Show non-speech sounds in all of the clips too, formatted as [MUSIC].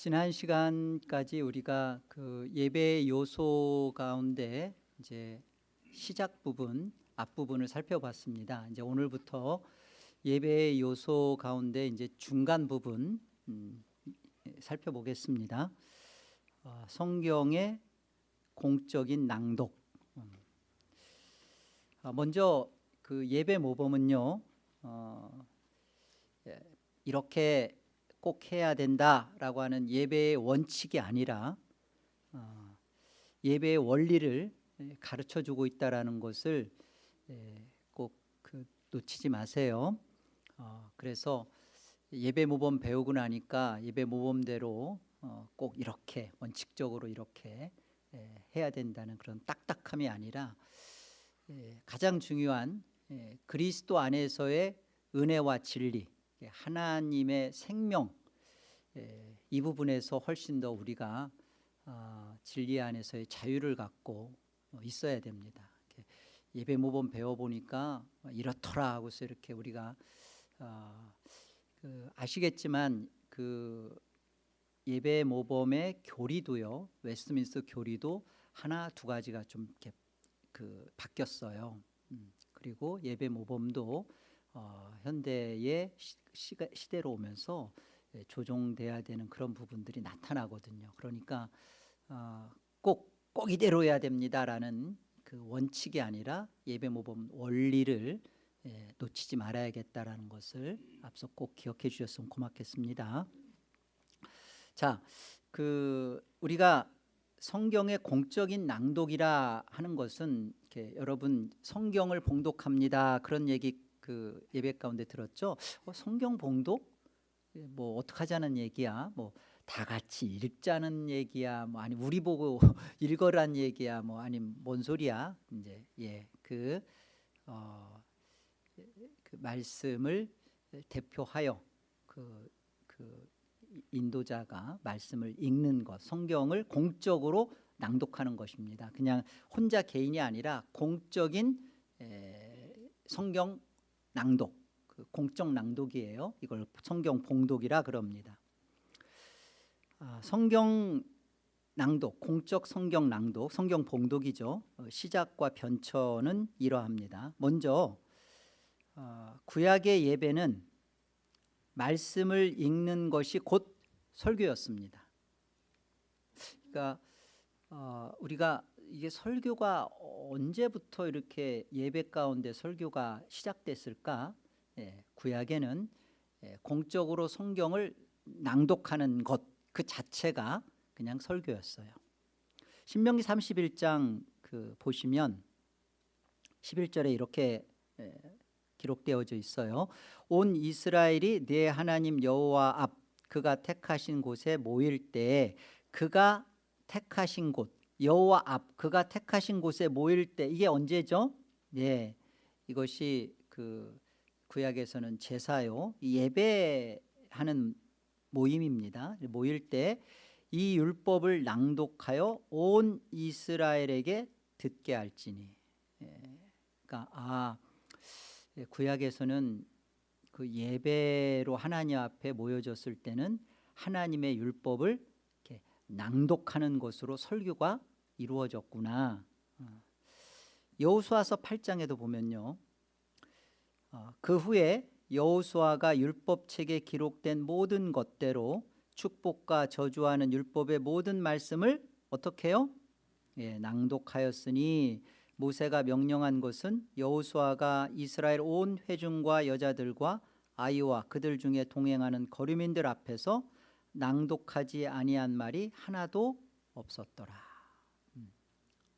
지난 시간까지 우리가 그 예배 요소 가운데 이제 시작 부분 앞 부분을 살펴봤습니다. 이제 오늘부터 예배 요소 가운데 이제 중간 부분 음, 살펴보겠습니다. 어, 성경의 공적인 낭독. 음. 아, 먼저 그 예배 모범은요. 어, 예, 이렇게 꼭 해야 된다라고 하는 예배의 원칙이 아니라 어, 예배의 원리를 가르쳐 주고 있다라는 것을 꼭그 놓치지 마세요. 어, 그래서 예배 모범 배우고 나니까 예배 모범대로 어, 꼭 이렇게 원칙적으로 이렇게 해야 된다는 그런 딱딱함이 아니라 가장 중요한 그리스도 안에서의 은혜와 진리 하나님의 생명 이 부분에서 훨씬 더 우리가 어, 진리 안에서의 자유를 갖고 있어야 됩니다. 예배 모범 배워보니까 이렇더라 하고서 이렇게 우리가 어, 그 아시겠지만 그 예배 모범의 교리도요 웨스트민스터 교리도 하나 두 가지가 좀 이렇게 그 바뀌었어요. 음, 그리고 예배 모범도 어, 현대의 시, 대로 오면서 예, 조정돼야 되는 그런 부분들이 나타나거든요. 그러니까 어, 꼭, 꼭 이대로 해야 됩니다라는 그 원칙이 아니라 예배 모범 원리를 예, 놓치지 말아야겠다라는 것을 앞서 꼭 기억해 주셨으면 고맙겠습니다. 자, 그 우리가 성경의 공적인 낭독이라 하는 것은 여러분 성경을 봉독합니다 그런 얘기 그 예배 가운데 들었죠. 어, 성경 봉독 예, 뭐 어떡하자는 얘기야. 뭐 다 같이 읽자는 얘기야. 뭐 아니 우리 보고 [LAUGHS] 읽어란 얘기야. 뭐 아니 뭔 소리야. 이제 예그 어, 그 말씀을 대표하여 그, 그 인도자가 말씀을 읽는 것, 성경을 공적으로 낭독하는 것입니다. 그냥 혼자 개인이 아니라 공적인 에, 성경 낭독, 그 공적 낭독이에요. 이걸 성경 봉독이라 그럽니다. 아, 성경 낭독, 공적 성경 낭독, 성경 봉독이죠. 어, 시작과 변천은 이러합니다. 먼저 어, 구약의 예배는 말씀을 읽는 것이 곧 설교였습니다. 그러니까 어, 우리가 이게 설교가 언제부터 이렇게 예배 가운데 설교가 시작됐을까? 예, 구약에는 예, 공적으로 성경을 낭독하는 것 그 자체가 그냥 설교였어요. 신명기 31장 그 보시면 11절에 이렇게 예, 기록되어져 있어요. 온 이스라엘이 내 하나님 여호와 앞 그가 택하신 곳에 모일 때 그가 택하신 곳 여호와 앞 그가 택하신 곳에 모일 때 이게 언제죠? 예, 이것이 그 구약에서는 제사요 예배하는 모임입니다. 모일 때 이 율법을 낭독하여 온 이스라엘에게 듣게 할지니. 예, 그러니까 아 예, 구약에서는 그 예배로 하나님 앞에 모여졌을 때는 하나님의 율법을 낭독하는 것으로 설교가 이루어졌구나. 어. 여호수아서 8장에도 보면요. 어, 그 후에 여호수아가 율법책에 기록된 모든 것대로 축복과 저주하는 율법의 모든 말씀을 어떻게 해요? 예, 낭독하였으니 모세가 명령한 것은 여호수아가 이스라엘 온 회중과 여자들과 아이와 그들 중에 동행하는 거류민들 앞에서 낭독하지 아니한 말이 하나도 없었더라.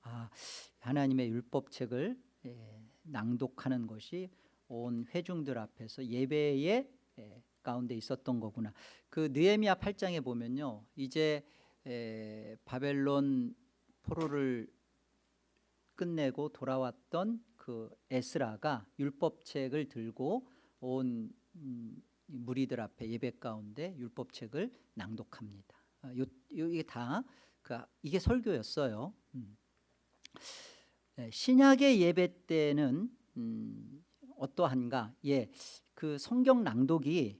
아, 하나님의 율법책을 예, 낭독하는 것이 온 회중들 앞에서 예배의 예, 가운데 있었던 거구나. 그 느헤미야 8장에 보면요. 이제 에, 바벨론 포로를 끝내고 돌아왔던 그 에스라가 율법책을 들고 온 음, 무리들 앞에 예배 가운데 율법책을 낭독합니다. 아, 요, 요, 이게 다 그, 이게 설교였어요. 음. 네, 신약의 예배 때는 음, 어떠한가? 예, 그 성경 낭독이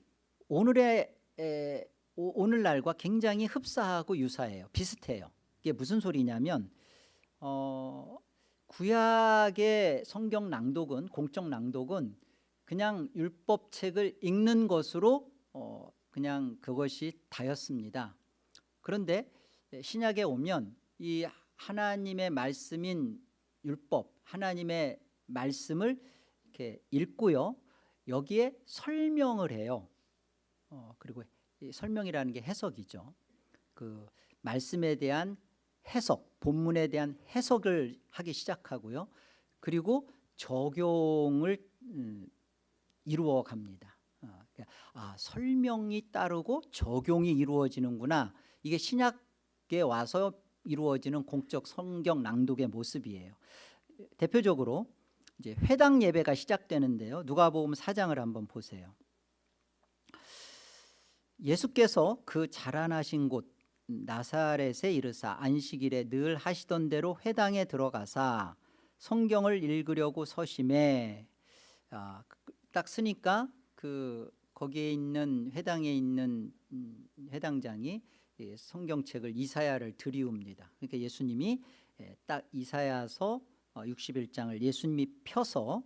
오늘의 에, 오, 늘날과 굉장히 흡사하고 유사해요. 비슷해요. 이게 무슨 소리냐면 어, 구약의 성경 낭독은 공적 낭독은 그냥 율법책을 읽는 것으로 어, 그냥 그것이 다였습니다. 그런데 신약에 오면 이 하나님의 말씀인 율법, 하나님의 말씀을 이렇게 읽고요. 여기에 설명을 해요. 어, 그리고 이 설명이라는 게 해석이죠. 그 말씀에 대한 해석, 본문에 대한 해석을 하기 시작하고요. 그리고 적용을 음, 이루어 갑니다. 어, 그러니까 아, 설명이 따르고 적용이 이루어지는구나. 이게 신약에 와서 이루어지는 공적 성경 낭독의 모습이에요. 대표적으로 이제 회당 예배가 시작되는데요. 누가복음 4장을 한번 보세요. 예수께서 그 자라나신 곳 나사렛에 이르사 안식일에 늘 하시던 대로 회당에 들어가사 성경을 읽으려고 서심해 아, 딱 쓰니까 그 거기에 있는 회당에 있는 음, 회당장이 이 성경책을 이사야를 들이웁니다. 그러니까 예수님이 예, 딱 이사야서 어, 61장을 예수님이 펴서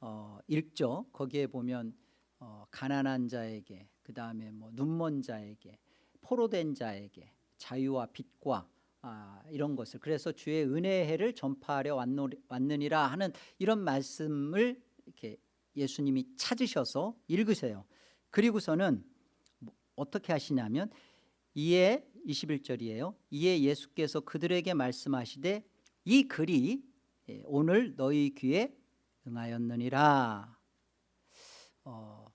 어, 읽죠. 거기에 보면 어, 가난한 자에게 그 다음에 뭐 눈먼 자에게 포로된 자에게 자유와 빛과 아, 이런 것을 그래서 주의 은혜의 해를 전파하려 왔노, 왔느니라 하는 이런 말씀을 이렇게 예수님이 찾으셔서 읽으세요. 그리고서는 뭐 어떻게 하시냐면 이에 21절이에요. 이에 예수께서 그들에게 말씀하시되 이 글이 예, 오늘 너희 귀에 응하였느니라. 어,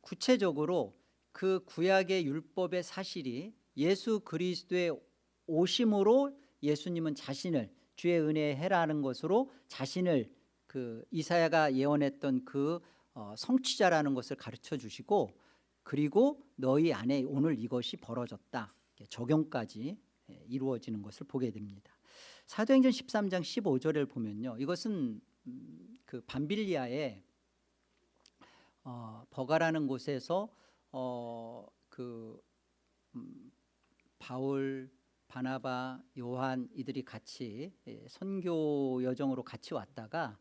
구체적으로 그 구약의 율법의 사실이 예수 그리스도의 오심으로 예수님은 자신을 주의 은혜의 해라는 것으로 자신을 그 이사야가 예언했던 그 어, 성취자라는 것을 가르쳐 주시고 그리고 너희 안에 오늘 이것이 벌어졌다 적용까지 예, 이루어지는 것을 보게 됩니다. 사도행전 13장 15절을 보면요, 이것은 음, 그 밤빌리아의 어, 버가라는 곳에서 어, 그 음, 바울, 바나바, 요한 이들이 같이 예, 선교 여정으로 같이 왔다가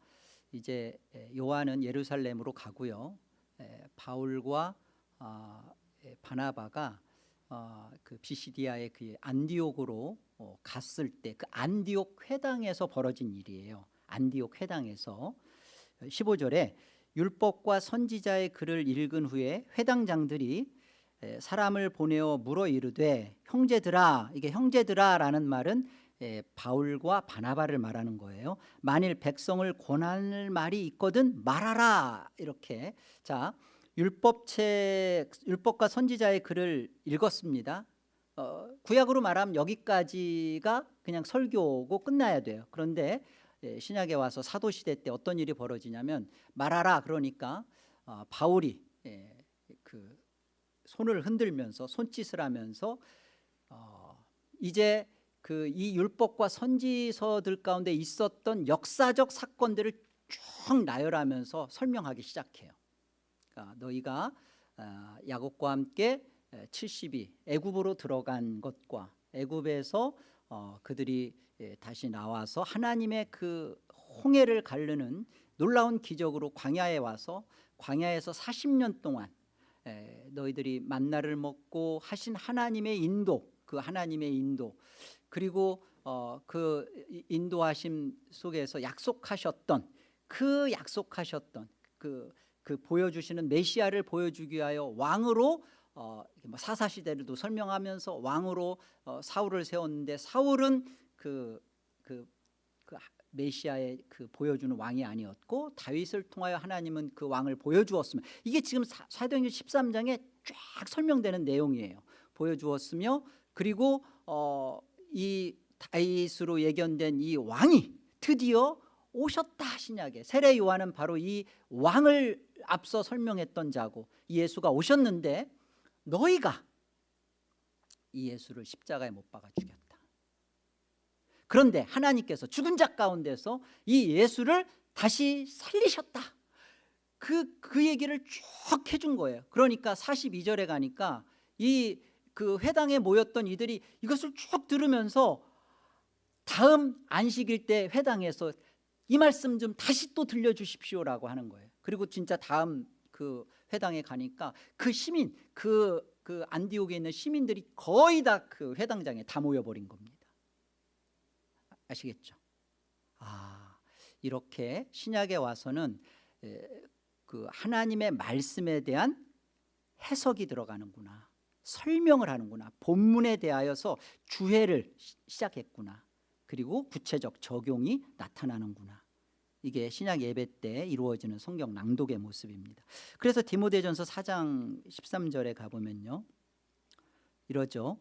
이제 예, 요한은 예루살렘으로 가고요. 예, 바울과 아, 예, 바나바가 어, 그 비시디아의 그 안디옥으로 어, 갔을 때 그 안디옥 회당에서 벌어진 일이에요. 안디옥 회당에서 15절에 율법과 선지자의 글을 읽은 후에 회당장들이 에, 사람을 보내어 물어 이르되 형제들아 이게 형제들아라는 말은 에, 바울과 바나바를 말하는 거예요. 만일 백성을 권할 말이 있거든 말하라 이렇게 자 율법책 율법과 선지자의 글을 읽었습니다. 어, 구약으로 말하면 여기까지가 그냥 설교고 끝나야 돼요. 그런데 예, 신약에 와서 사도 시대 때 어떤 일이 벌어지냐면 말하라 그러니까 어, 바울이 예, 그 손을 흔들면서 손짓을 하면서 어, 이제 그 이 율법과 선지서들 가운데 있었던 역사적 사건들을 쭉 나열하면서 설명하기 시작해요. 그러니까 너희가 어, 야곱과 함께 70이 애굽으로 들어간 것과 애굽에서 어, 그들이 예, 다시 나와서 하나님의 그 홍해를 가르는 놀라운 기적으로 광야에 와서 광야에서 40년 동안 에, 너희들이 만나를 먹고 하신 하나님의 인도 그 하나님의 인도 그리고 어, 그 인도하심 속에서 약속하셨던 그 약속하셨던 그, 그 보여주시는 메시아를 보여주기 위하여 왕으로 어, 뭐 사사 시대를도 설명하면서 왕으로 어, 사울을 세웠는데 사울은 그, 그, 그 메시아의 그 보여주는 왕이 아니었고 다윗을 통하여 하나님은 그 왕을 보여주었으며 이게 지금 사- 사도행전 13장에 쫙 설명되는 내용이에요. 보여주었으며 그리고 어, 이 다윗으로 예견된 이 왕이 드디어 오셨다 신약에 세례 요한은 바로 이 왕을 앞서 설명했던 자고 이 예수가 오셨는데 너희가 이 예수를 십자가에 못 박아 죽였다. 그런데 하나님께서 죽은 자 가운데서 이 예수를 다시 살리셨다. 그, 그 얘기를 쭉 해준 거예요. 그러니까 42절에 가니까 이 그 회당에 모였던 이들이 이것을 쭉 들으면서 다음 안식일 때 회당에서 이 말씀 좀 다시 또 들려주십시오라고 하는 거예요. 그리고 진짜 다음 그 회당에 가니까 그 시민 그, 그 안디옥에 있는 시민들이 거의 다 그 회당장에 다 모여버린 겁니다. 아시겠죠? 아 이렇게 신약에 와서는 에, 그 하나님의 말씀에 대한 해석이 들어가는구나 설명을 하는구나. 본문에 대하여서 주해를 시- 시작했구나. 그리고 구체적 적용이 나타나는구나. 이게 신약 예배 때 이루어지는 성경 낭독의 모습입니다. 그래서 디모데전서 4장 13절에 가보면요. 이러죠.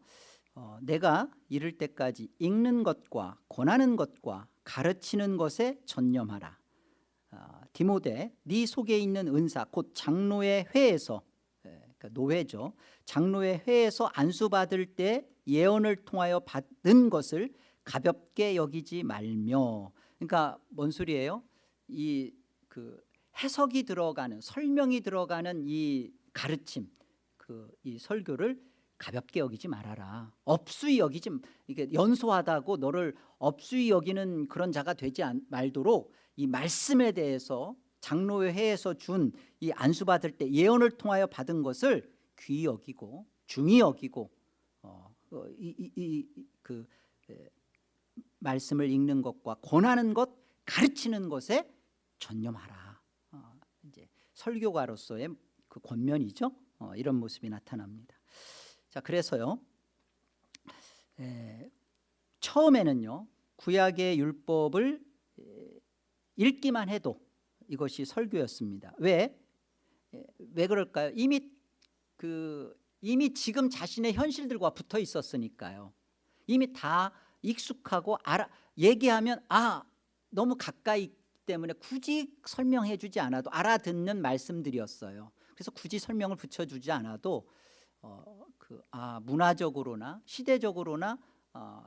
어, 내가 이를 때까지 읽는 것과 권하는 것과 가르치는 것에 전념하라. 아, 디모데 네 속에 있는 은사 곧 장로의 회에서 예, 그러니까 노회죠. 장로의 회에서 안수받을 때 예언을 통하여 받은 것을 가볍게 여기지 말며. 그러니까 뭔 소리예요? 이 그 해석이 들어가는 설명이 들어가는 이 가르침 그 이 설교를 가볍게 여기지 말아라. 업수히 여기지 이게 연소하다고 너를 업수히 여기는 그런 자가 되지 않- 말도록 이 말씀에 대해서 장로회 회에서 준 이 안수 받을 때 예언을 통하여 받은 것을 귀히 여기고 중히 여기고 어, 어, 이, 이, 이, 그 에, 말씀을 읽는 것과 권하는 것 가르치는 것에 전념하라. 어, 이제 설교가로서의 그 권면이죠. 어, 이런 모습이 나타납니다. 자 그래서요 에, 처음에는요 구약의 율법을 에, 읽기만 해도 이것이 설교였습니다. 왜? 예, 왜 그럴까요? 이미 그 이미 지금 자신의 현실들과 붙어 있었으니까요. 이미 다 익숙하고 알아 얘기하면 아 너무 가까이 때문에 굳이 설명해 주지 않아도 알아듣는 말씀들이었어요. 그래서 굳이 설명을 붙여 주지 않아도 어, 그, 아, 문화적으로나 시대적으로나 어,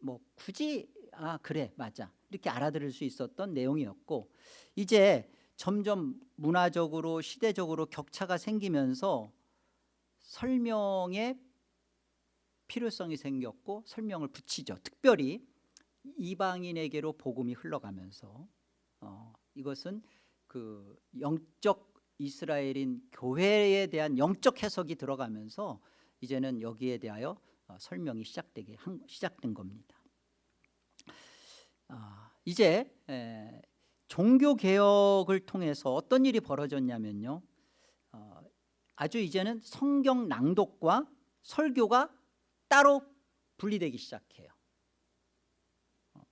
뭐 굳이 아 그래 맞아. 이렇게 알아들을 수 있었던 내용이었고 이제 점점 문화적으로 시대적으로 격차가 생기면서 설명의 필요성이 생겼고 설명을 붙이죠. 특별히 이방인에게로 복음이 흘러가면서. 어, 이것은 그 영적 이스라엘인 교회에 대한 영적 해석이 들어가면서 이제는 여기에 대하여 어, 설명이 시작되게 한, 시작된 겁니다. 아, 이제 에, 종교 개혁을 통해서 어떤 일이 벌어졌냐면요, 어, 아주 이제는 성경 낭독과 설교가 따로 분리되기 시작해요. 어,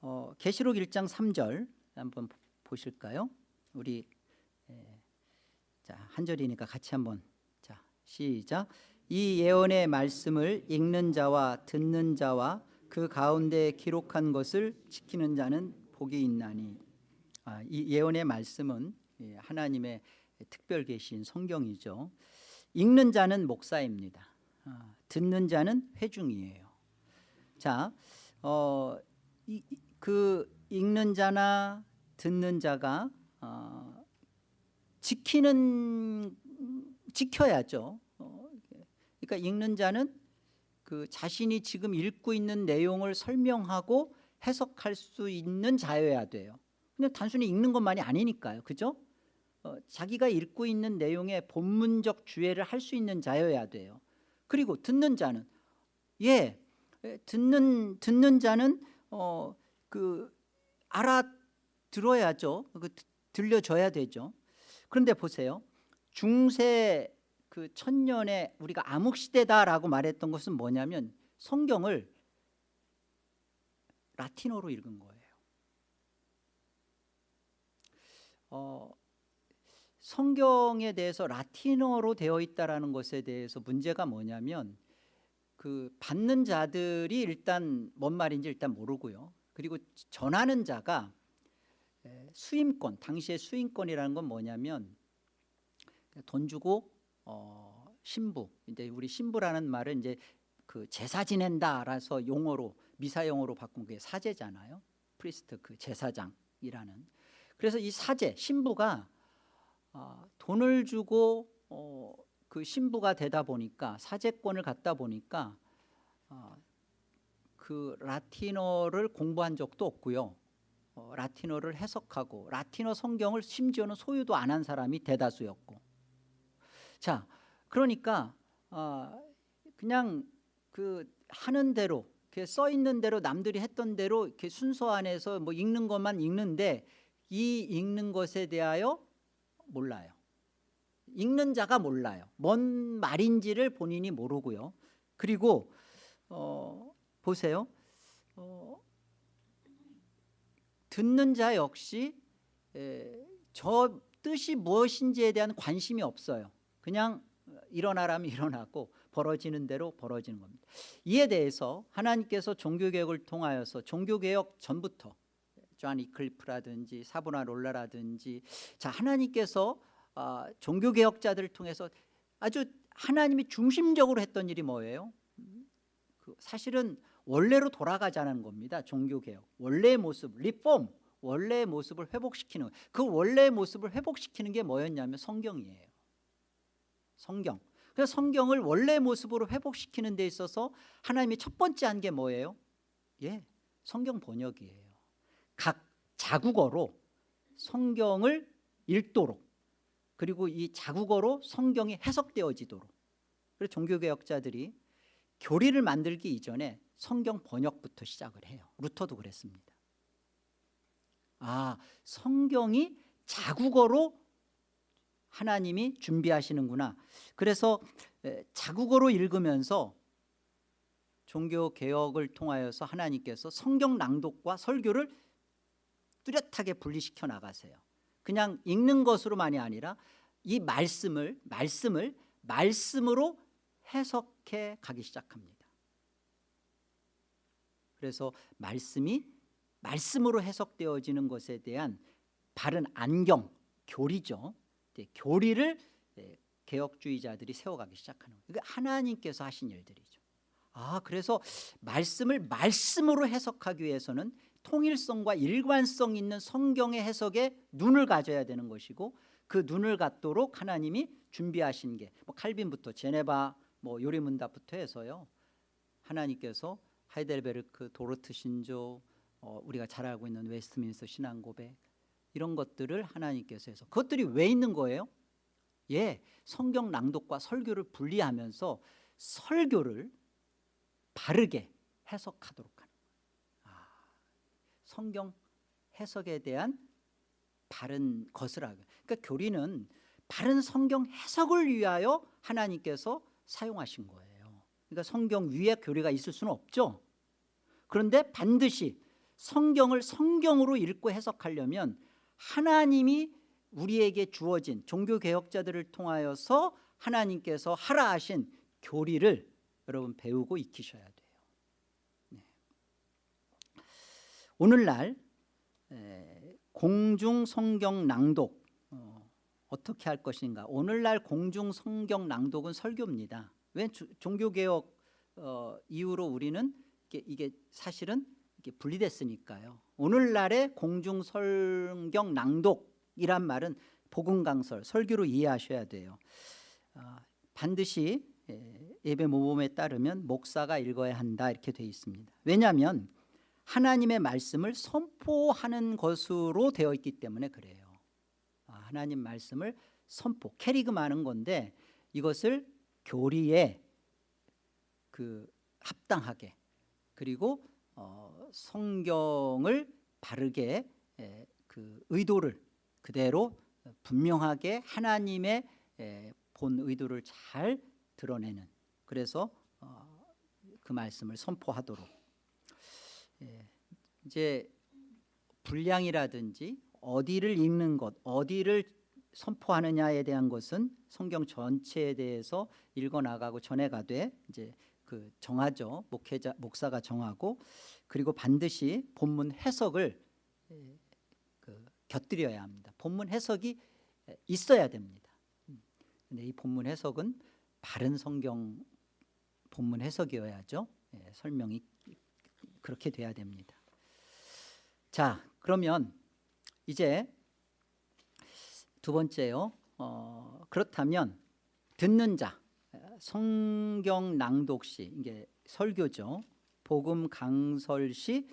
어, 계시록 1장 3절 한번 보- 보실까요? 우리 에, 자, 한 절이니까 같이 한번 자 시작. 이 예언의 말씀을 읽는 자와 듣는 자와 그 가운데 기록한 것을 지키는 자는 복이 있나니. 아, 이 예언의 말씀은 예, 하나님의 특별 계신 성경이죠. 읽는 자는 목사입니다. 아, 듣는 자는 회중이에요. 자, 어, 이, 이- 그 읽는 자나 듣는 자가 어, 지키는 지켜야죠. 어, 그러니까 읽는 자는 그 자신이 지금 읽고 있는 내용을 설명하고 해석할 수 있는 자여야 돼요. 그냥 단순히 읽는 것만이 아니니까요. 그죠? 어, 자기가 읽고 있는 내용의 본문적 주해를 할 수 있는 자여야 돼요. 그리고 듣는 자는 예, 에, 듣는 듣는 자는 어, 그 알아 들어야죠. 그 드- 들려줘야 되죠. 그런데 보세요. 중세 그 천년에 우리가 암흑 시대다라고 말했던 것은 뭐냐면 성경을 라틴어로 읽은 거예요. 어, 성경에 대해서 라틴어로 되어 있다라는 것에 대해서 문제가 뭐냐면 그 받는 자들이 일단 뭔 말인지 일단 모르고요. 그리고 전하는 자가 에, 수임권, 당시의 수임권이라는 건 뭐냐면 돈 주고 어, 신부, 이제 우리 신부라는 말은 이제 그 제사 지낸다라서 용어로 미사 용어로 바꾼 게 사제잖아요. priest 그 제사장이라는. 그래서 이 사제 신부가 어, 돈을 주고 어, 그 신부가 되다 보니까 사제권을 갖다 보니까 어, 그 라틴어를 공부한 적도 없고요. 어, 라틴어를 해석하고 라틴어 성경을 심지어는 소유도 안 한 사람이 대다수였고 자 그러니까 어, 그냥 그 하는 대로 이렇게 써 있는 대로 남들이 했던 대로 이렇게 순서 안에서 뭐 읽는 것만 읽는데 이 읽는 것에 대하여 몰라요. 읽는 자가 몰라요. 뭔 말인지를 본인이 모르고요. 그리고 어, 보세요. 어, 듣는 자 역시 에, 저 뜻이 무엇인지에 대한 관심이 없어요. 그냥 일어나라면 [LAUGHS] 일어나고 벌어지는 대로 벌어지는 겁니다. 이에 대해서 하나님께서 종교개혁을 통하여서 종교개혁 전부터 존 위클리프라든지 사보나롤라라든지 자 하나님께서 어, 종교개혁자들을 통해서 아주 하나님이 중심적으로 했던 일이 뭐예요? 그 사실은 원래로 돌아가자는 겁니다. 종교개혁 원래의 모습 리폼 원래의 모습을 회복시키는 그 원래의 모습을 회복시키는 게 뭐였냐면 성경이에요. 성경 그래서 성경을 원래의 모습으로 회복시키는 데 있어서 하나님이 첫 번째 한 게 뭐예요? 예, 성경 번역이에요. 각 자국어로 성경을 읽도록 그리고 이 자국어로 성경이 해석되어지도록 그래서 종교개혁자들이 교리를 만들기 이전에 성경 번역부터 시작을 해요. 루터도 그랬습니다. 아, 성경이 자국어로 하나님이 준비하시는구나. 그래서 자국어로 읽으면서 종교 개혁을 통하여서 하나님께서 성경 낭독과 설교를 뚜렷하게 분리시켜 나가세요. 그냥 읽는 것으로만이 아니라 이 말씀을 말씀을 말씀으로 해석해 가기 시작합니다. 그래서 말씀이 말씀으로 해석되어지는 것에 대한 바른 안경, 교리죠. 교리를 개혁주의자들이 세워가기 시작하는 거예요. 이게 하나님께서 하신 일들이죠. 아 그래서 말씀을 말씀으로 해석하기 위해서는 통일성과 일관성 있는 성경의 해석에 눈을 가져야 되는 것이고 그 눈을 갖도록 하나님이 준비하신 게 뭐 칼빈부터 제네바 뭐 요리문답부터 해서요 하나님께서 하이델베르크 도르트 신조 어, 우리가 잘 알고 있는 웨스트민스터 신앙고백 이런 것들을 하나님께서 해서 그것들이 왜 있는 거예요? 예, 성경 낭독과 설교를 분리하면서 설교를 바르게 해석하도록 하는 거예요. 아, 성경 해석에 대한 바른 것을 하고 그러니까 교리는 바른 성경 해석을 위하여 하나님께서 사용하신 거예요. 그러니까 성경 위에 교리가 있을 수는 없죠. 그런데 반드시 성경을 성경으로 읽고 해석하려면 하나님이 우리에게 주어진 종교개혁자들을 통하여서 하나님께서 하라 하신 교리를 여러분 배우고 익히셔야 돼요. 네. 오늘날 공중성경 낭독 어, 어떻게 할 것인가? 오늘날 공중성경 낭독은 설교입니다. 왜 종교개혁 어, 이후로 우리는 이게, 이게 사실은 이게 분리됐으니까요 오늘날의 공중성경 낭독이란 말은 복음강설, 설교로 이해하셔야 돼요. 어, 반드시 예배 모범에 따르면 목사가 읽어야 한다 이렇게 되어 있습니다. 왜냐하면 하나님의 말씀을 선포하는 것으로 되어 있기 때문에 그래요. 아, 하나님 말씀을 선포, 캐리그마는 건데 이것을 교리에 그 합당하게 그리고 어, 성경을 바르게 에, 그 의도를 그대로 분명하게 하나님의 에, 본 의도를 잘 드러내는. 그래서 어, 그 말씀을 선포하도록. 예, 이제 분량이라든지 어디를 읽는 것 어디를 선포하느냐에 대한 것은 성경 전체에 대해서 읽어나가고 전해가되 이제 그 정하죠. 목회자 목사가 정하고 그리고 반드시 본문 해석을 그 곁들여야 합니다. 본문 해석이 있어야 됩니다. 근데 이 본문 해석은 바른 성경 본문 해석이어야죠. 예, 설명이 그렇게 돼야 됩니다. 자, 그러면 이제 두 번째요. 어, 그렇다면 듣는 자 성경 낭독 시 이게 설교죠. 복음 강설 시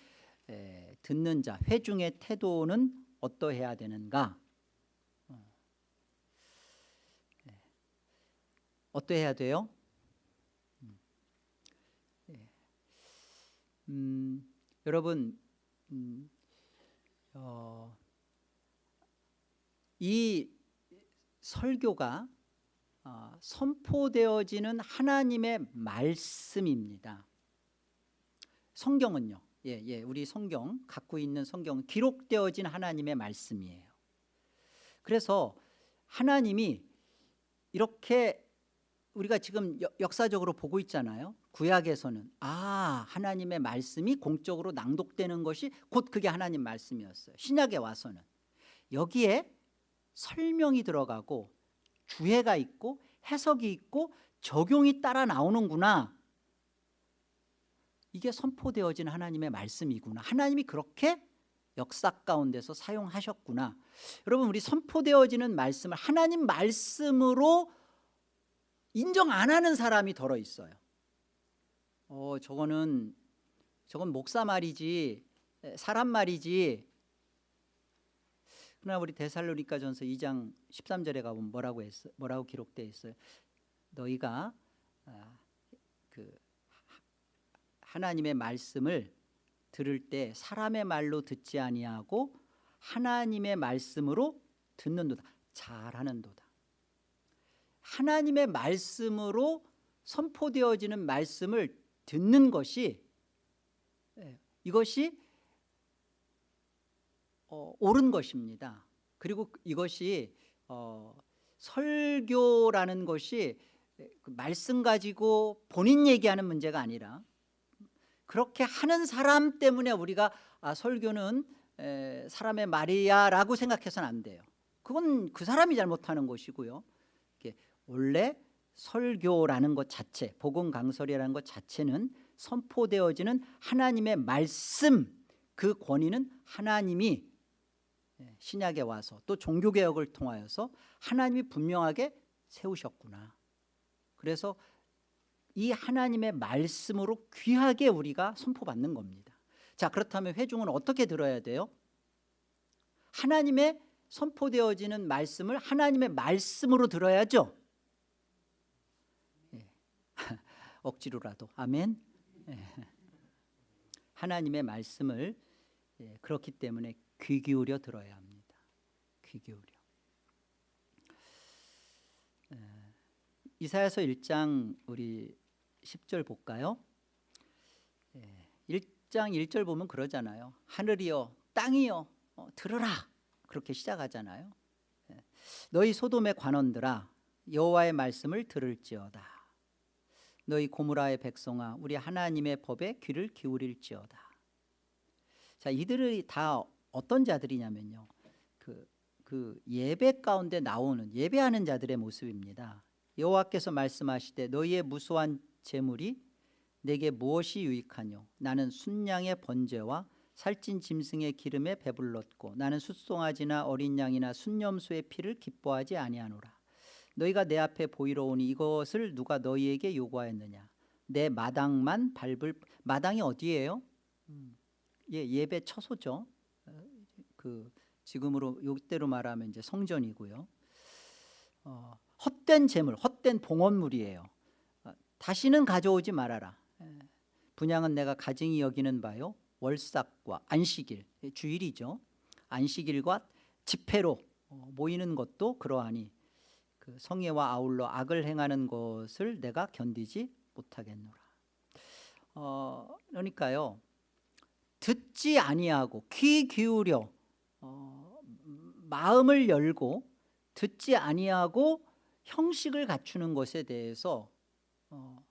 에, 듣는 자 회중의 태도는 어떠해야 되는가? 어. 네. 어떠해야 돼요? 음, 예. 음, 여러분 음, 어, 이 설교가 어, 선포되어지는 하나님의 말씀입니다. 성경은요. 예, 예, 우리 성경 갖고 있는 성경은 기록되어진 하나님의 말씀이에요. 그래서 하나님이 이렇게 우리가 지금 역사적으로 보고 있잖아요. 구약에서는 아 하나님의 말씀이 공적으로 낭독되는 것이 곧 그게 하나님 말씀이었어요. 신약에 와서는 여기에 설명이 들어가고 주해가 있고 해석이 있고 적용이 따라 나오는구나 이게 선포되어진 하나님의 말씀이구나. 하나님이 그렇게 역사 가운데서 사용하셨구나. 여러분 우리 선포되어지는 말씀을 하나님 말씀으로 인정 안 하는 사람이 덜어 있어요. 어 저거는 저건 목사 말이지 사람 말이지. 그러나 우리 데살로니가 전서 2장 13절에 가보면 뭐라고 했어 뭐라고 기록되어 있어요? 너희가 아, 그 하나님의 말씀을 들을 때 사람의 말로 듣지 아니하고 하나님의 말씀으로 듣는도다. 잘하는도다. 하나님의 말씀으로 선포되어지는 말씀을 듣는 것이 예, 이것이 어, 옳은 것입니다. 그리고 이것이 어, 설교라는 것이 그 말씀 가지고 본인 얘기하는 문제가 아니라 그렇게 하는 사람 때문에 우리가 아, 설교는 에, 사람의 말이야라고 생각해서는 안 돼요. 그건 그 사람이 잘못하는 것이고요. 원래 설교라는 것 자체, 복음 강설이라는 것 자체는 선포되어지는 하나님의 말씀 그 권위는 하나님이 신약에 와서 또 종교개혁을 통하여서 하나님이 분명하게 세우셨구나. 그래서 이 하나님의 말씀으로 귀하게 우리가 선포받는 겁니다 자 그렇다면 회중은 어떻게 들어야 돼요? 하나님의 선포되어지는 말씀을 하나님의 말씀으로 들어야죠 예. [LAUGHS] 억지로라도 아멘 예. 하나님의 말씀을 예. 그렇기 때문에 귀 기울여 들어야 합니다 귀 기울여 예. 이사야서 1장 우리 10절 볼까요? 1장 예, 1절 보면 그러잖아요. 하늘이여 땅이여 어, 들으라 그렇게 시작하잖아요. 예, 너희 소돔의 관원들아 여호와의 말씀을 들을지어다. 너희 고무라의 백성아 우리 하나님의 법에 귀를 기울일지어다. 자 이들이 다 어떤 자들이냐면요. 그, 그 예배 가운데 나오는 예배하는 자들의 모습입니다. 여호와께서 말씀하시되 너희의 무수한 재물이 내게 무엇이 유익하뇨? 나는 순양의 번제와 살찐 짐승의 기름에 배불렀고 나는 숫송아지나 어린 양이나 순념수의 피를 기뻐하지 아니하노라. 너희가 내 앞에 보이러 오니 이것을 누가 너희에게 요구하였느냐? 내 마당만 밟을 마당이 어디예요? 음, 예, 예배 처소죠. 어, 그 지금으로 요때로 말하면 이제 성전이고요. 어, 헛된 재물 헛된 봉헌물이에요 다시는 가져오지 말아라. 예. 분양은 내가 가증히 여기는 바요 월삭과 안식일 예, 주일이죠. 안식일과 집회로 어, 모이는 것도 그러하니 그 성애와 아울러 악을 행하는 것을 내가 견디지 못하겠노라. 어, 그러니까요. 듣지 아니하고 귀 기울여 어, 마음을 열고 듣지 아니하고 형식을 갖추는 것에 대해서 어,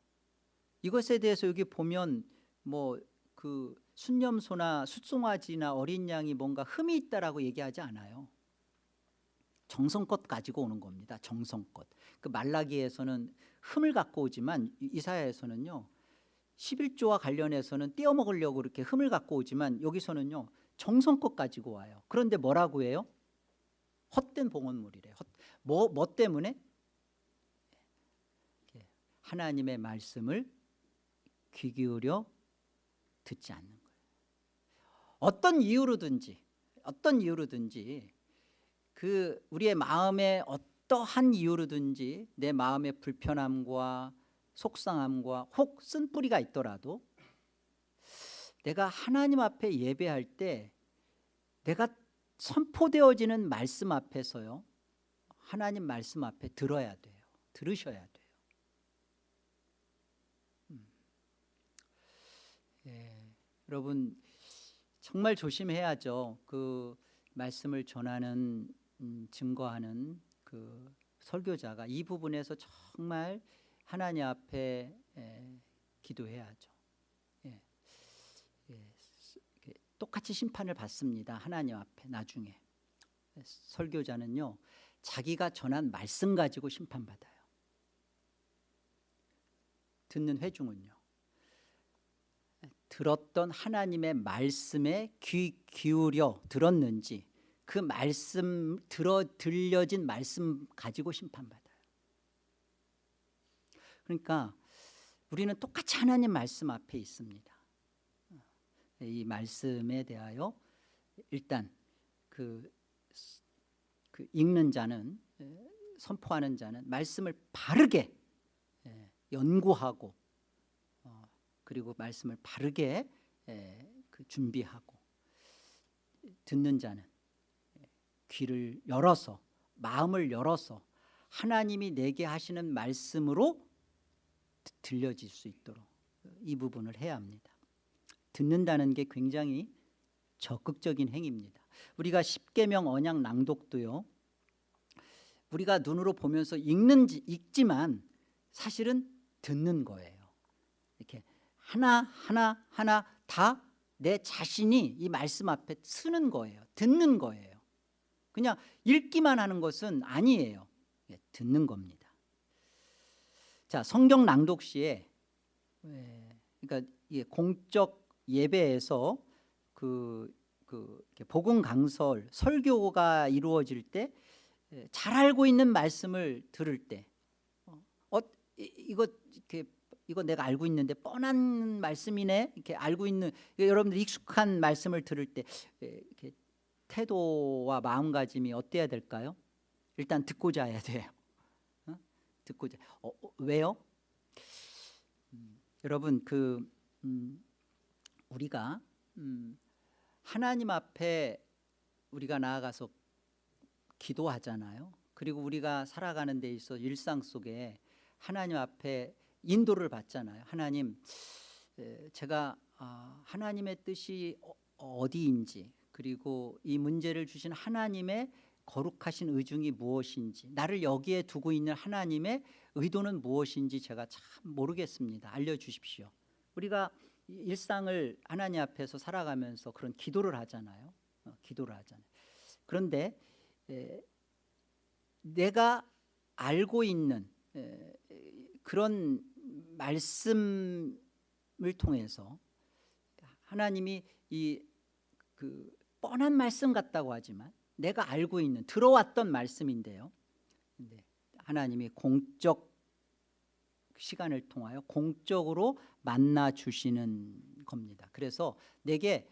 이것에 대해서 여기 보면 뭐 그 순념소나 숫송아지나 어린 양이 뭔가 흠이 있다라고 얘기하지 않아요. 정성껏 가지고 오는 겁니다. 정성껏. 그 말라기에서는 흠을 갖고 오지만 이사야에서는요. 11조와 관련해서는 떼어 먹으려고 이렇게 흠을 갖고 오지만 여기서는요. 정성껏 가지고 와요. 그런데 뭐라고 해요? 헛된 봉헌물이래. 헛, 뭐, 뭐 때문에? 하나님의 말씀을 귀 기울여 듣지 않는 거예요. 어떤 이유로든지 어떤 이유로든지 그 우리의 마음에 어떠한 이유로든지 내 마음의 불편함과 속상함과 혹 쓴뿌리가 있더라도 내가 하나님 앞에 예배할 때 내가 선포되어지는 말씀 앞에서요 하나님 말씀 앞에 들어야 돼요 들으셔야 돼요 음. 예, 여러분 정말 조심해야죠. 그 말씀을 전하는 음, 증거하는 그 설교자가 이 부분에서 정말 하나님 앞에 에, 기도해야죠. 예. 예. 똑같이 심판을 받습니다. 하나님 앞에 나중에. 설교자는요 자기가 전한 말씀 가지고 심판받아요. 듣는 회중은요 들었던 하나님의 말씀에 귀 기울여 들었는지 그 말씀 들어 들려진 말씀 가지고 심판받아요. 그러니까 우리는 똑같이 하나님 말씀 앞에 있습니다. 이 말씀에 대하여 일단 그, 그 읽는 자는 선포하는 자는 말씀을 바르게 연구하고 어, 그리고 말씀을 바르게 그 준비하고 듣는 자는 귀를 열어서 마음을 열어서 하나님이 내게 하시는 말씀으로 들려질 수 있도록 이 부분을 해야 합니다. 듣는다는 게 굉장히 적극적인 행위입니다. 우리가 십계명 언약 낭독도요 우리가 눈으로 보면서 읽는지 읽지만 사실은 듣는 거예요 하나 하나 하나 다 내 자신이 이 말씀 앞에 쓰는 거예요. 듣는 거예요. 그냥 읽기만 하는 것은 아니에요. 예, 듣는 겁니다. 자 성경 낭독 시에 예, 그러니까 공적 예배에서 그, 그 복음 강설 설교가 이루어질 때 잘 알고 있는 말씀을 들을 때 어, 어 이거 이렇게 이거 내가 알고 있는데 뻔한 말씀이네 이렇게 알고 있는 여러분들 익숙한 말씀을 들을 때 이렇게 태도와 마음가짐이 어때야 될까요? 일단 듣고자 해야 돼요 어? 듣고자 어, 어, 왜요? 음, 여러분 그 음, 우리가 음, 하나님 앞에 우리가 나아가서 기도하잖아요 그리고 우리가 살아가는 데 있어 일상 속에 하나님 앞에 인도를 받잖아요. 하나님 제가 아, 하나님의 뜻이 어디인지 그리고 이 문제를 주신 하나님의 거룩하신 의중이 무엇인지 나를 여기에 두고 있는 하나님의 의도는 무엇인지 제가 참 모르겠습니다. 알려주십시오. 우리가 일상을 하나님 앞에서 살아가면서 그런 기도를 하잖아요. 어, 기도를 하잖아요. 그런데 에, 내가 알고 있는 에, 그런 말씀을 통해서 하나님이 이 그 뻔한 말씀 같다고 하지만 내가 알고 있는 들어왔던 말씀인데요. 하나님이 공적 시간을 통하여 공적으로 만나 주시는 겁니다. 그래서 내게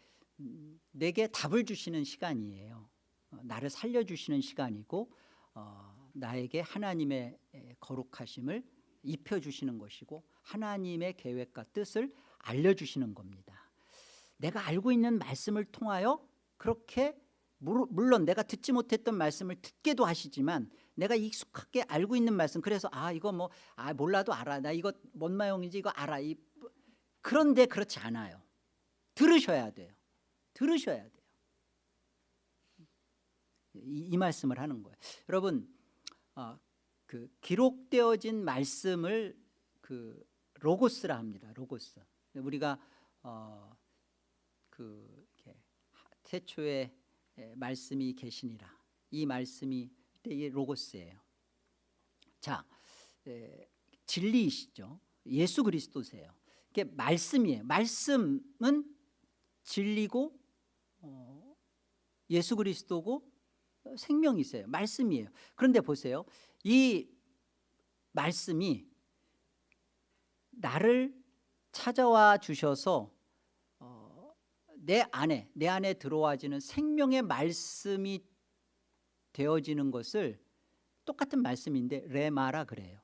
내게 답을 주시는 시간이에요. 어, 나를 살려 주시는 시간이고 어, 나에게 하나님의 거룩하심을 입혀주시는 것이고 하나님의 계획과 뜻을 알려주시는 겁니다. 내가 알고 있는 말씀을 통하여 그렇게 물론 내가 듣지 못했던 말씀을 듣게도 하시지만 내가 익숙하게 알고 있는 말씀 그래서 아 이거 뭐 아 몰라도 알아. 나 이거 뭔 마용인지 이거 알아. 이, 그런데 그렇지 않아요. 들으셔야 돼요. 들으셔야 돼요. 이, 이 말씀을 하는 거예요. 여러분 어, 그 기록되어진 말씀을 그 로고스라 합니다 로고스. 우리가 어, 그 태초에 말씀이 계시니라. 이 말씀이 이 로고스예요. 자 에, 진리이시죠. 예수 그리스도세요. 이게 말씀이에요. 말씀은 진리고 어, 예수 그리스도고 생명이세요. 말씀이에요. 그런데 보세요 이 말씀이 나를 찾아와 주셔서 어, 내 안에 내 안에 들어와지는 생명의 말씀이 되어지는 것을 똑같은 말씀인데 레마라 그래요.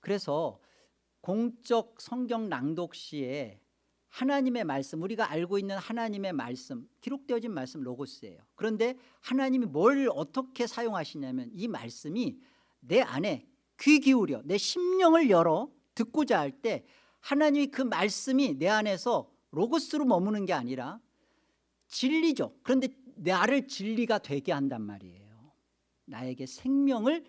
그래서 공적 성경 낭독 시에 하나님의 말씀 우리가 알고 있는 하나님의 말씀 기록되어진 말씀 로고스예요. 그런데 하나님이 뭘 어떻게 사용하시냐면 이 말씀이 내 안에 귀 기울여 내 심령을 열어 듣고자 할 때 하나님이 그 말씀이 내 안에서 로고스로 머무는 게 아니라 진리죠. 그런데 나를 진리가 되게 한단 말이에요. 나에게 생명을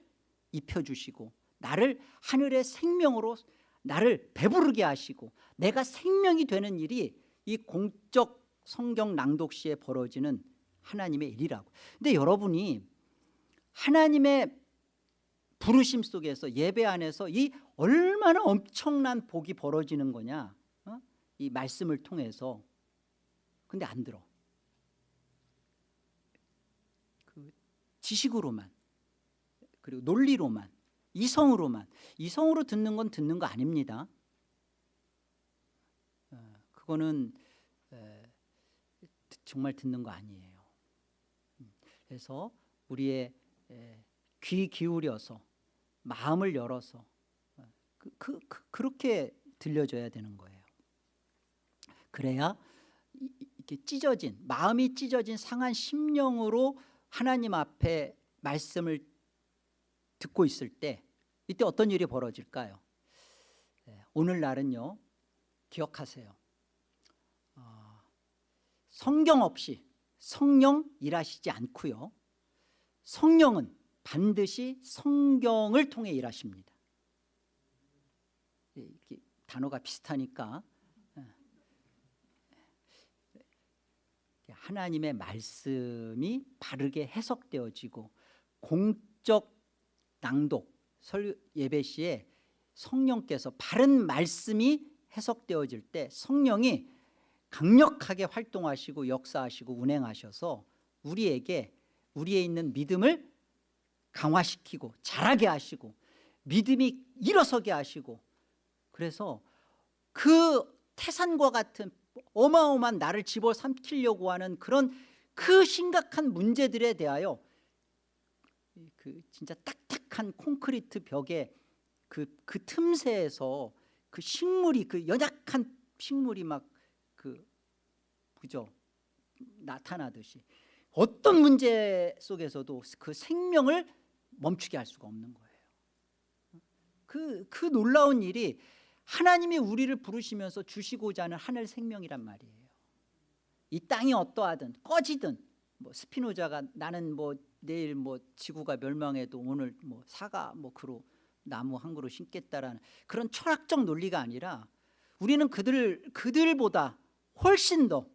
입혀주시고 나를 하늘의 생명으로 나를 배부르게 하시고 내가 생명이 되는 일이 이 공적 성경 낭독 시에 벌어지는 하나님의 일이라고. 근데 여러분이 하나님의 부르심 속에서 예배 안에서 이 얼마나 엄청난 복이 벌어지는 거냐 어? 이 말씀을 통해서. 근데 안 들어. 그 지식으로만 그리고 논리로만 이성으로만. 이성으로 듣는 건 듣는 거 아닙니다. 어, 그거는 에, 정말 듣는 거 아니에요. 음, 그래서 우리의 에, 귀 기울여서 마음을 열어서 어, 그, 그, 그, 그 렇게 들려줘야 되는 거예요. 그래야 이- 이렇게 찢어진 마음이 찢어진 상한 심령으로 하나님 앞에 말씀을 듣고 있을 때 이때 어떤 일이 벌어질까요? 네, 오늘날은요 기억하세요 어, 성경 없이 성령 일하시지 않고요 성령은 반드시 성경을 통해 일하십니다 예, 단어가 비슷하니까 예. 하나님의 말씀이 바르게 해석되어지고 공적 낭독 설 예배 시에 성령께서 바른 말씀이 해석되어질 때 성령이 강력하게 활동하시고 역사하시고 운행하셔서 우리에게 우리에 있는 믿음을 강화시키고 자라게 하시고 믿음이 일어서게 하시고 그래서 그 태산과 같은 어마어마한 나를 집어삼키려고 하는 그런 그 심각한 문제들에 대하여 그 진짜 딱 딱한 콘크리트 벽에 그, 그 틈새에서 그 식물이 그 연약한 식물이 막 그 그죠? 나타나듯이. 어떤 문제 속에서도 그 생명을 멈추게 할 수가 없는 거예요. 그, 그 놀라운 일이 하나님이 우리를 부르시면서 주시고자 하는 하늘 생명이란 말이에요. 이 땅이 어떠하든 꺼지든 뭐 스피노자가 나는 뭐 내일 뭐 지구가 멸망해도 오늘 뭐 사과 뭐 그루 나무 한 그루 심겠다라는 그런 철학적 논리가 아니라 우리는 그들 그들보다 훨씬 더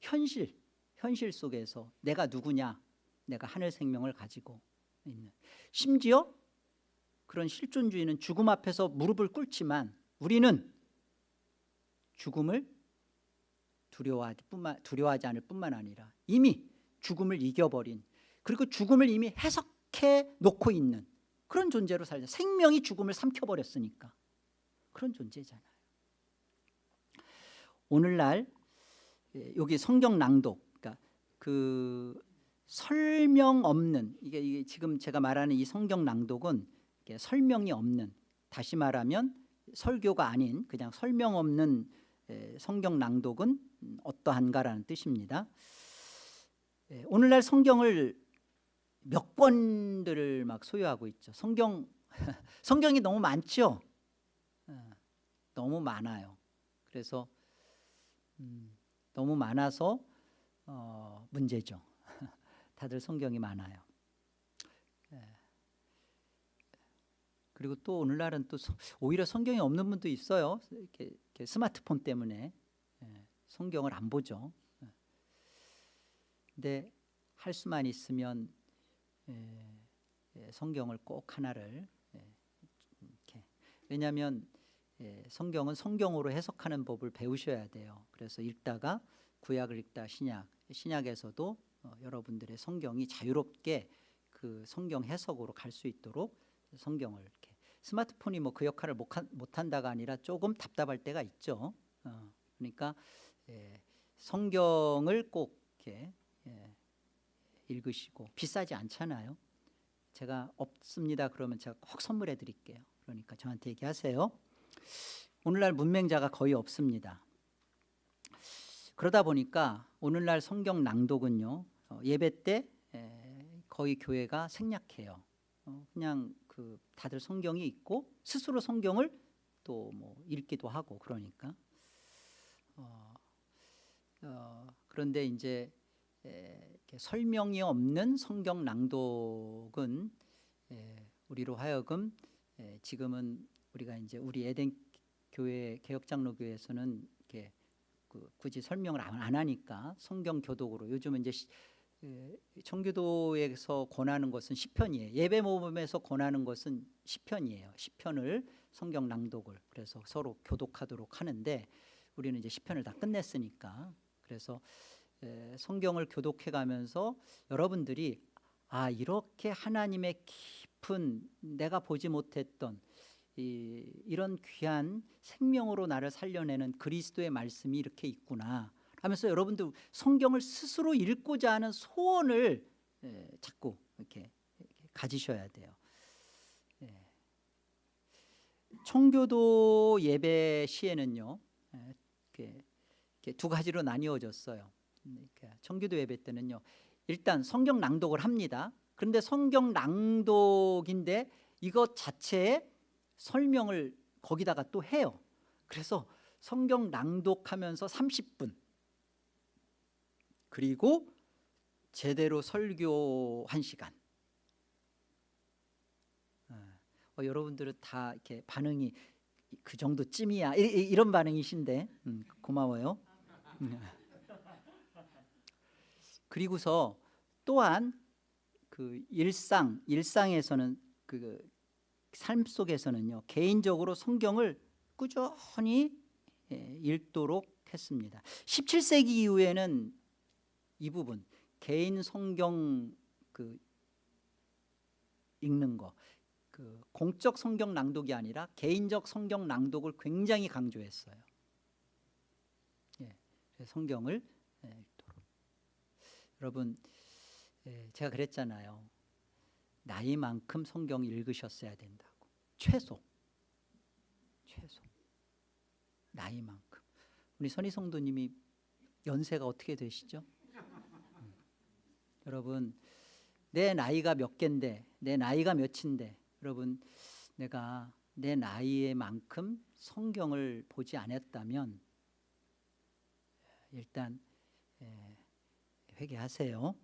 현실 현실 속에서 내가 누구냐 내가 하늘 생명을 가지고 있는. 심지어 그런 실존주의는 죽음 앞에서 무릎을 꿇지만 우리는 죽음을 두려워하지, 뿐만, 두려워하지 않을 뿐만 아니라 이미 죽음을 이겨버린 그리고 죽음을 이미 해석해 놓고 있는 그런 존재로 살자 생명이 죽음을 삼켜버렸으니까. 그런 존재잖아요. 오늘날 예, 여기 성경 낭독 그러니까 그 설명 없는 이게, 이게 지금 제가 말하는 이 성경 낭독은 설명이 없는 다시 말하면 설교가 아닌 그냥 설명 없는 에, 성경 낭독은 음, 어떠한가라는 뜻입니다. 예, 오늘날 성경을 몇 권들을 막 소유하고 있죠. 성경 [LAUGHS] 성경이 너무 많죠? 어, 너무 많아요. 그래서 음, 너무 많아서 어, 문제죠. [LAUGHS] 다들 성경이 많아요. 예. 그리고 또 오늘날은 또 성- 오히려 성경이 없는 분도 있어요. 이렇게, 이렇게 스마트폰 때문에. 예, 성경을 안 보죠. 예. 근데 할 수만 있으면 예, 예, 성경을 꼭 하나를 예, 이렇게 왜냐하면 예, 성경은 성경으로 해석하는 법을 배우셔야 돼요. 그래서 읽다가 구약을 읽다 신약, 신약에서도 어, 여러분들의 성경이 자유롭게 그 성경 해석으로 갈 수 있도록 성경을 이렇게 스마트폰이 뭐 그 역할을 못한, 못한다가 아니라 조금 답답할 때가 있죠. 어, 그러니까 예, 성경을 꼭 이렇게 예, 읽으시고 비싸지 않잖아요. 제가 없습니다 그러면 제가 꼭 선물해 드릴게요. 그러니까 저한테 얘기하세요. 오늘날 문맹자가 거의 없습니다. 그러다 보니까 오늘날 성경 낭독은요 어, 예배 때 에, 거의 교회가 생략해요. 어, 그냥 그 다들 성경이 있고 스스로 성경을 또 뭐 읽기도 하고 그러니까 어, 어, 그런데 이제 에, 설명이 없는 성경 낭독은 에, 우리로 하여금 에, 지금은 우리가 이제 우리 에덴 교회 개혁장로 교회에서는 이렇게 그 굳이 설명을 안, 안 하니까 성경 교독으로 요즘은 이제 시, 에, 청교도에서 권하는 것은 시편이에요. 예배 모범에서 권하는 것은 시편이에요. 시편을 성경 낭독을 그래서 서로 교독하도록 하는데 우리는 이제 시편을 다 끝냈으니까 그래서 에, 성경을 교독해 가면서 여러분들이 아 이렇게 하나님의 깊은 내가 보지 못했던 이, 이런 귀한 생명으로 나를 살려내는 그리스도의 말씀이 이렇게 있구나 하면서 여러분들 성경을 스스로 읽고자 하는 소원을 에, 자꾸 이렇게, 이렇게 가지셔야 돼요. 예. 청교도 예배 시에는요 에, 이렇게, 이렇게 두 가지로 나뉘어졌어요. 청교도 예배 때는요 일단 성경 낭독을 합니다. 그런데 성경 낭독인데 이것 자체에 설명을 거기다가 또 해요. 그래서 성경 낭독하면서 30분 그리고 제대로 설교 1시간 어, 여러분들은 다 이렇게 반응이 그 정도쯤이야 이, 이, 이런 반응이신데 음, 고마워요 음. 그리고서 또한 그 일상 일상에서는 그 삶 속에서는요 개인적으로 성경을 꾸준히 예, 읽도록 했습니다 17세기 이후에는 이 부분 개인 성경 그 읽는 거, 그 공적 성경 낭독이 아니라 개인적 성경 낭독을 굉장히 강조했어요. 예, 성경을 예. 여러분, 예, 제가 그랬잖아요. 나이만큼 성경 읽으셨어야 된다고. 최소, 최소. 나이만큼. 우리 선희 성도님이 연세가 어떻게 되시죠? 여러분 내 나이가 몇 갠데 내 나이가 몇인데 여러분 내가 내 나이에 만큼 성경을 보지 않았다면 일단 회개하세요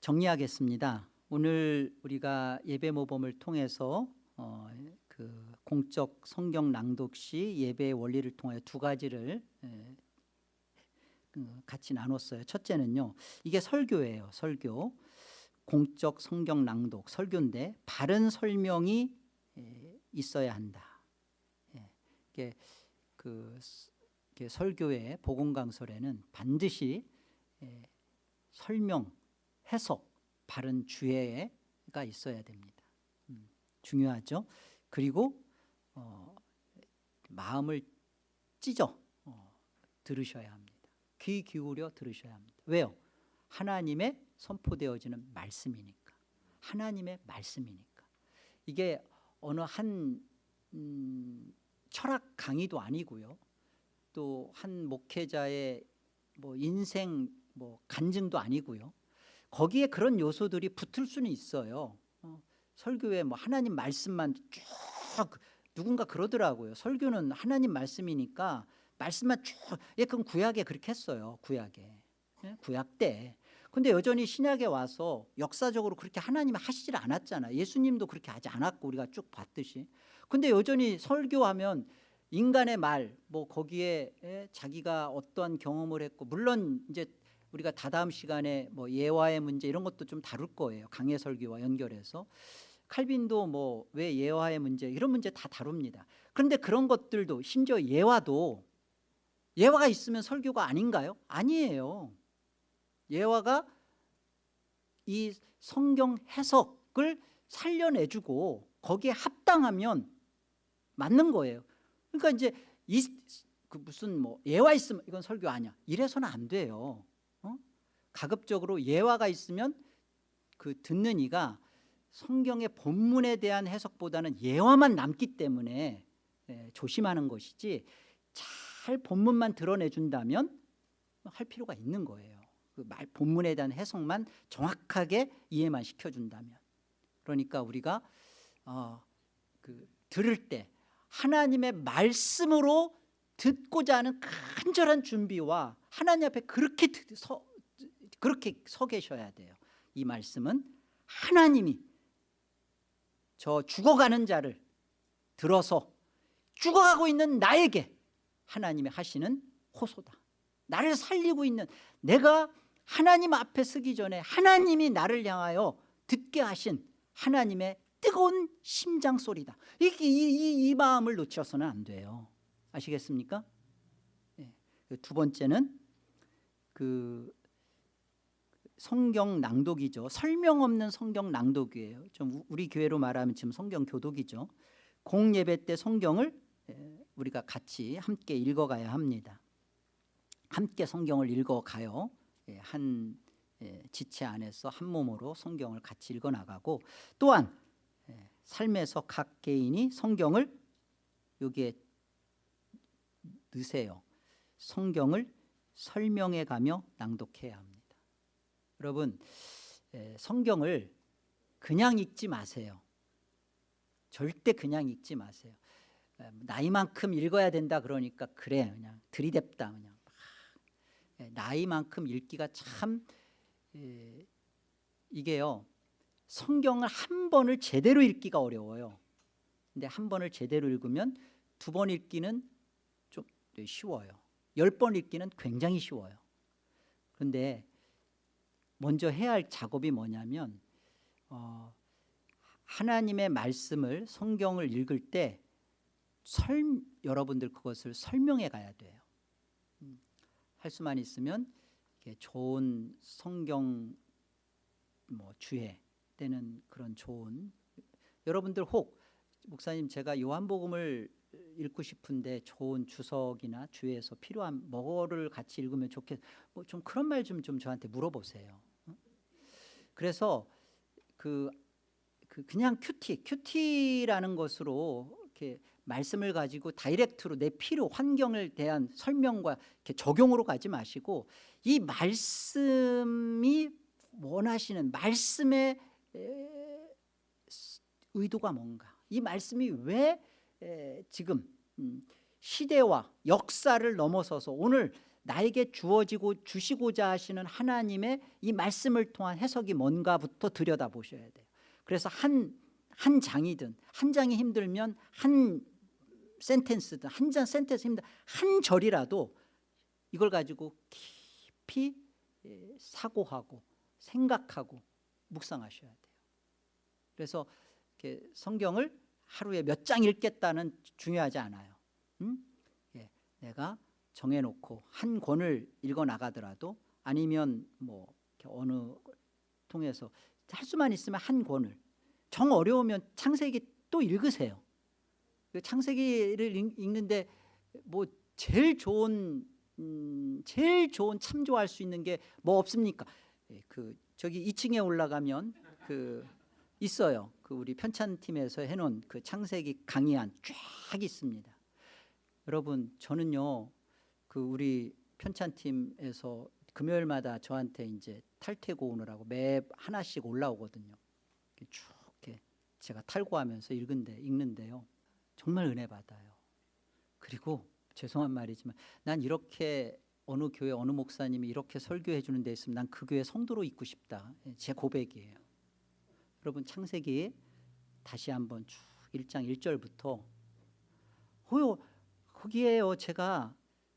정리하겠습니다 오늘 우리가 예배 모범을 통해서 어, 그 공적 성경 낭독 시 예배의 원리를 통하여 두 가지를 그 같이 나눴어요. 첫째는요. 이게 설교예요. 설교. 공적 성경 낭독 설교인데 바른 설명이 있어야 한다. 예, 이게 그 설교의 복음 강설에는 반드시 설명, 해석, 바른 주해가 있어야 됩니다. 음, 중요하죠. 그리고 어, 마음을 찢어 어, 들으셔야 합니다. 귀 기울여 들으셔야 합니다. 왜요? 하나님의 선포되어지는 말씀이니까. 하나님의 말씀이니까. 이게 어느 한 음, 철학 강의도 아니고요. 또 한 목회자의 뭐 인생 뭐 간증도 아니고요. 거기에 그런 요소들이 붙을 수는 있어요. 어, 설교에 뭐 하나님 말씀만 쭉 누군가 그러더라고요. 설교는 하나님 말씀이니까 말씀만 쭉 예, 그럼 구약에 그렇게 했어요. 구약에. 예? 구약 때. 근데 여전히 신약에 와서 역사적으로 그렇게 하나님이 하시질 않았잖아. 예수님도 그렇게 하지 않았고 우리가 쭉 봤듯이. 근데 여전히 설교하면 인간의 말, 뭐 거기에 예, 자기가 어떠한 경험을 했고 물론 이제 우리가 다다음 시간에 뭐 예화의 문제 이런 것도 좀 다룰 거예요. 강해 설교와 연결해서. 칼빈도 뭐 왜 예화의 문제 이런 문제 다 다룹니다. 그런데 그런 것들도 심지어 예화도 예화가 있으면 설교가 아닌가요? 아니에요. 예화가 이 성경 해석을 살려내주고 거기에 합당하면 맞는 거예요. 그러니까 이제 이, 그 무슨 뭐 예화 있으면 이건 설교 아니야. 이래서는 안 돼요. 어? 가급적으로 예화가 있으면 그 듣는 이가 성경의 본문에 대한 해석보다는 예화만 남기 때문에 예, 조심하는 것이지 잘 본문만 드러내준다면 할 필요가 있는 거예요. 그 말 본문에 대한 해석만 정확하게 이해만 시켜준다면 그러니까 우리가 어, 그 들을 때 하나님의 말씀으로 듣고자 하는 간절한 준비와 하나님 앞에 그렇게 드- 서, 그렇게 서 계셔야 돼요. 이 말씀은 하나님이 저 죽어가는 자를 들어서 죽어가고 있는 나에게 하나님이 하시는 호소다. 나를 살리고 있는 내가 하나님 앞에 서기 전에 하나님이 나를 향하여 듣게 하신 하나님의 뜨거운 심장 소리다. 이, 이, 이, 이 마음을 놓쳐서는 안 돼요. 아시겠습니까? 네. 두 번째는 그 성경 낭독이죠. 설명 없는 성경 낭독이에요. 좀 우- 우리 교회로 말하면 지금 성경 교독이죠. 공예배 때 성경을 에, 우리가 같이 함께 읽어가야 합니다. 함께 성경을 읽어가요. 예, 한 예, 지체 안에서 한 몸으로 성경을 같이 읽어나가고 또한 예, 삶에서 각 개인이 성경을 여기에 넣으세요. 성경을 설명해 가며 낭독해야 합니다. 여러분 에, 성경을 그냥 읽지 마세요. 절대 그냥 읽지 마세요. 에, 나이만큼 읽어야 된다 그러니까 그래 그냥 들이댔다 그냥 나이만큼 읽기가 참 에, 이게요 성경을 한 번을 제대로 읽기가 어려워요. 근데 한 번을 제대로 읽으면 두 번 읽기는 좀 쉬워요. 열 번 읽기는 굉장히 쉬워요. 그런데 먼저 해야 할 작업이 뭐냐면 어, 하나님의 말씀을 성경을 읽을 때 설, 여러분들 그것을 설명해 가야 돼요. 음, 할 수만 있으면 좋은 성경 뭐 주해 때는 그런 좋은 여러분들 혹 목사님 제가 요한복음을 읽고 싶은데 좋은 주석이나 주해서 필요한 뭐를 같이 읽으면 좋겠 뭐 좀 그런 말 좀 좀 저한테 물어보세요. 어? 그래서 그, 그 그냥 QT QT라는 것으로 이렇게 말씀을 가지고 direct로 내 필요 환경을 대한 설명과 이렇게 적용으로 가지 마시고 이 말씀이 원하시는 말씀의 에, 의도가 뭔가. 이 말씀이 왜 에, 지금 음, 시대와 역사를 넘어서서 오늘 나에게 주어지고 주시고자 하시는 하나님의 이 말씀을 통한 해석이 뭔가부터 들여다보셔야 돼요. 그래서 한, 한 장이든 한 장이 힘들면 한 센텐스든 한 장 센텐스 힘들 한 절이라도 이걸 가지고 깊이 에, 사고하고 생각하고 묵상하셔야 돼요 그래서 성경을 하루에 몇 장 읽겠다는 중요하지 않아요. 음? 예, 내가 정해놓고 한 권을 읽어 나가더라도 아니면 뭐 어느 통해서 할 수만 있으면 한 권을 정 어려우면 창세기 또 읽으세요. 그 창세기를 읽- 읽는데 뭐 제일 좋은 음, 제일 좋은 참조할 수 있는 게 뭐 없습니까? 예, 그 저기 2층에 올라가면 그 있어요. 그 우리 편찬팀에서 해놓은 그 창세기 강의안 쫙 있습니다. 여러분 저는요 그 우리 편찬팀에서 금요일마다 저한테 이제 탈퇴고 오느라고 매 하나씩 올라오거든요. 쭉 이렇게 제가 탈고하면서 읽은데 읽는데요 정말 은혜 받아요. 그리고 죄송한 말이지만 난 이렇게 어느 교회 어느 목사님이 이렇게 설교해 주는 데 있으면 난 그 교회 성도로 있고 싶다. 예, 제 고백이에요. 여러분 창세기 다시 한번 쭉 1장 1절부터 호요 거기에요 제가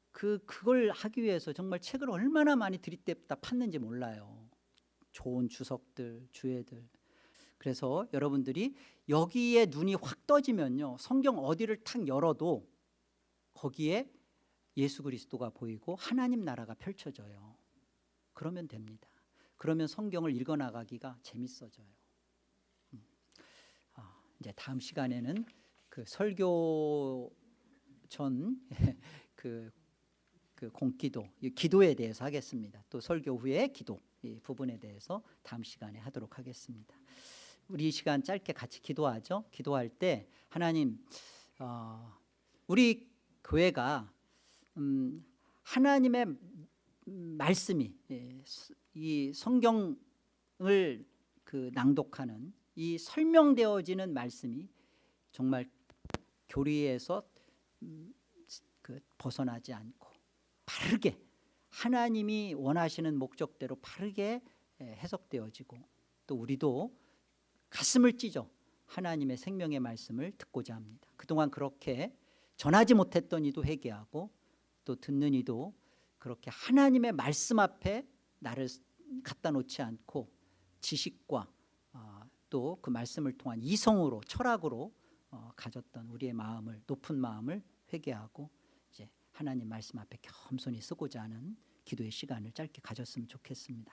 그 그걸 하기 위해서 정말 책을 얼마나 많이 들이댔다 팠는지 몰라요. 좋은 주석들, 주애들. 그래서 여러분들이 여기에 눈이 확 떠지면요. 성경 어디를 탁 열어도 거기에 예수 그리스도가 보이고 하나님 나라가 펼쳐져요. 그러면 됩니다. 그러면 성경을 읽어 나가기가 재밌어져요. 이제 다음 시간에는 그 설교 전 [LAUGHS] 그 그 공기도 이 기도에 대해서 하겠습니다. 또 설교 후에 기도 이 부분에 대해서 다음 시간에 하도록 하겠습니다. 우리 이 시간 짧게 같이 기도하죠. 기도할 때 하나님 어, 우리 교회가 음, 하나님의 말씀이 예, 스- 이 성경을 그 낭독하는 이 설명되어지는 말씀이 정말 교리에서 음, 그 벗어나지 않고 바르게 하나님이 원하시는 목적대로 바르게 예, 해석되어지고 또 우리도 가슴을 찢어 하나님의 생명의 말씀을 듣고자 합니다. 그동안 그렇게 전하지 못했던 이도 회개하고 또 듣는 이도 그렇게 하나님의 말씀 앞에 나를 갖다 놓지 않고 지식과 또 그 말씀을 통한 이성으로 철학으로 어, 가졌던 우리의 마음을 높은 마음을 회개하고 이제 하나님 말씀 앞에 겸손히 쓰고자 하는 기도의 시간을 짧게 가졌으면 좋겠습니다.